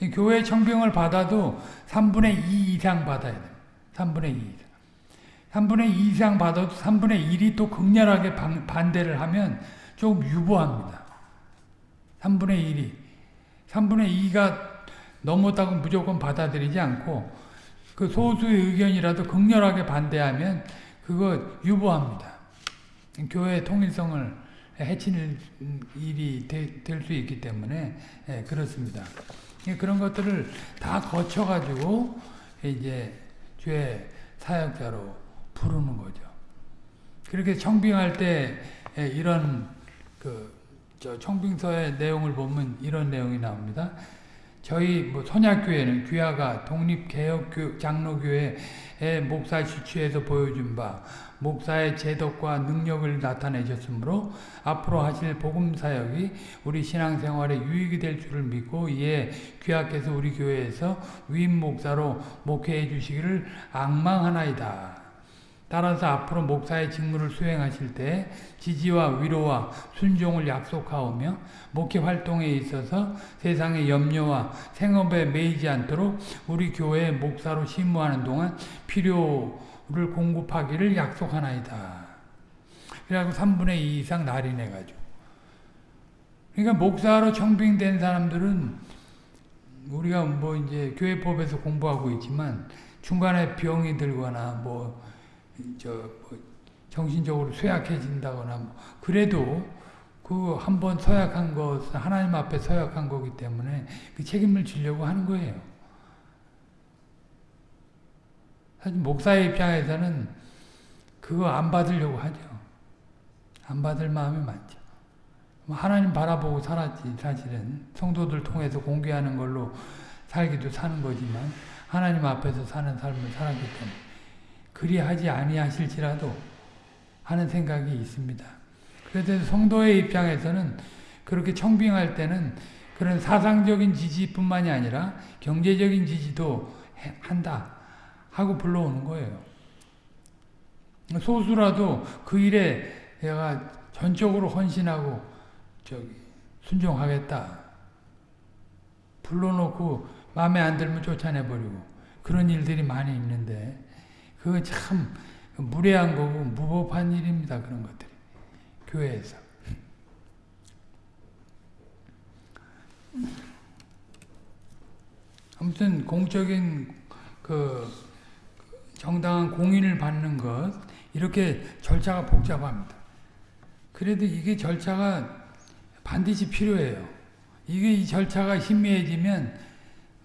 이 교회 청빙을 받아도 3분의 2 이상 받아야 돼요. 3분의 2 이상. 3분의 2 이상 받아도 3분의 1이 또 극렬하게 반, 반대를 하면 조금 유보합니다. 3분의 1이. 3분의 2가 넘었다고 무조건 받아들이지 않고 그 소수의 의견이라도 극렬하게 반대하면 그거 유보합니다. 교회의 통일성을 해치는 일이 될 수 있기 때문에 예, 그렇습니다. 예, 그런 것들을 다 거쳐가지고 이제 죄 사역자로 부르는 거죠. 그렇게 청빙할 때 예, 이런 그저 청빙서의 내용을 보면 이런 내용이 나옵니다. 저희 뭐 선약교회는 귀하가 독립개혁 장로교회의 목사 지취에서 보여준 바 목사의 제덕과 능력을 나타내셨으므로 앞으로 하실 복음사역이 우리 신앙생활에 유익이 될 줄을 믿고 이에 귀하께서 우리 교회에서 위임 목사로 목회해 주시기를 악망하나이다. 따라서 앞으로 목사의 직무를 수행하실 때 지지와 위로와 순종을 약속하오며 목회 활동에 있어서 세상의 염려와 생업에 매이지 않도록 우리 교회의 목사로 심무하는 동안 필요를 공급하기를 약속하나이다. 그래갖고 3분의 2 이상 날인해가지고. 그러니까 목사로 청빙된 사람들은 우리가 뭐 이제 교회법에서 공부하고 있지만 중간에 병이 들거나 뭐 저 뭐 정신적으로 쇠약해진다거나 뭐 그래도 그 한번 서약한 것은 하나님 앞에 서약한 거기 때문에 그 책임을 지려고 하는 거예요. 사실 목사의 입장에서는 그거 안 받으려고 하죠. 안 받을 마음이 많죠. 뭐 하나님 바라보고 살았지 사실은 성도들 통해서 공개하는 걸로 살기도 사는 거지만 하나님 앞에서 사는 삶을 살았기 때문에 그리하지 아니하실지라도 하는 생각이 있습니다. 그래서 성도의 입장에서는 그렇게 청빙할 때는 그런 사상적인 지지뿐만이 아니라 경제적인 지지도 한다 하고 불러오는 거예요. 소수라도 그 일에 내가 전적으로 헌신하고 저기 순종하겠다. 불러놓고 마음에 안 들면 쫓아내버리고 그런 일들이 많이 있는데 그거 참 무례한 거고 무법한 일입니다. 그런 것들이. 교회에서. 아무튼 공적인 그 정당한 공인을 받는 것 이렇게 절차가 복잡합니다. 그래도 이게 절차가 반드시 필요해요. 이게 이 절차가 희미해지면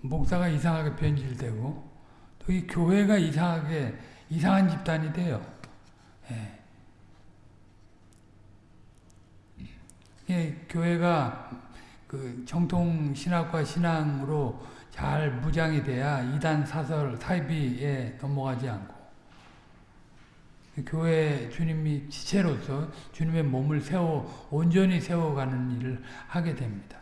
목사가 이상하게 변질되고 또이 교회가 이상하게 이상한 집단이 돼요. 예. 예, 교회가 그 정통 신학과 신앙으로 잘 무장이 돼야 이단 사설 사이비에 넘어가지 않고 교회 주님이 지체로서 주님의 몸을 세워 온전히 세워가는 일을 하게 됩니다.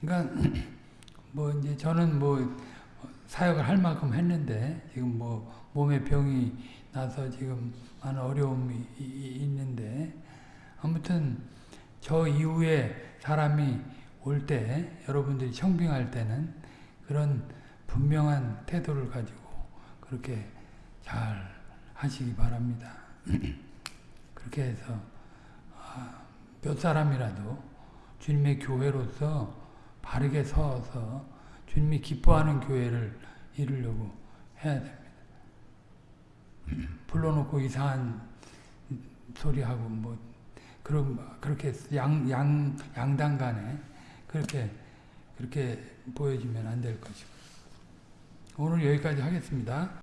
그러니까 [clears throat] 뭐 이제 저는 뭐 사역을 할 만큼 했는데 지금 뭐 몸에 병이 나서 지금 많은 어려움이 있는데 아무튼 저 이후에 사람이 올 때 여러분들이 청빙할 때는 그런 분명한 태도를 가지고 그렇게 잘 하시기 바랍니다. [clears throat] 그렇게 해서 몇 사람이라도 주님의 교회로서 바르게 서서 주님이 기뻐하는 교회를 이루려고 해야 됩니다. 불러놓고 이상한 소리하고 뭐 그런 그렇게 양 양 양당 간에 그렇게 그렇게 보여지면 안 될 것이고 오늘 여기까지 하겠습니다.